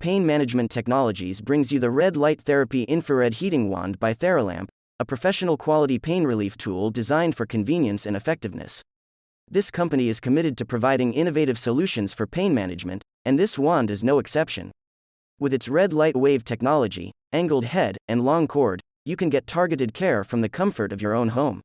Pain Management Technologies brings you the Red Light Therapy Infrared Heating Wand by Theralamp, a professional quality pain relief tool designed for convenience and effectiveness. This company is committed to providing innovative solutions for pain management, and this wand is no exception. With its red light wave technology, angled head, and long cord, you can get targeted care from the comfort of your own home.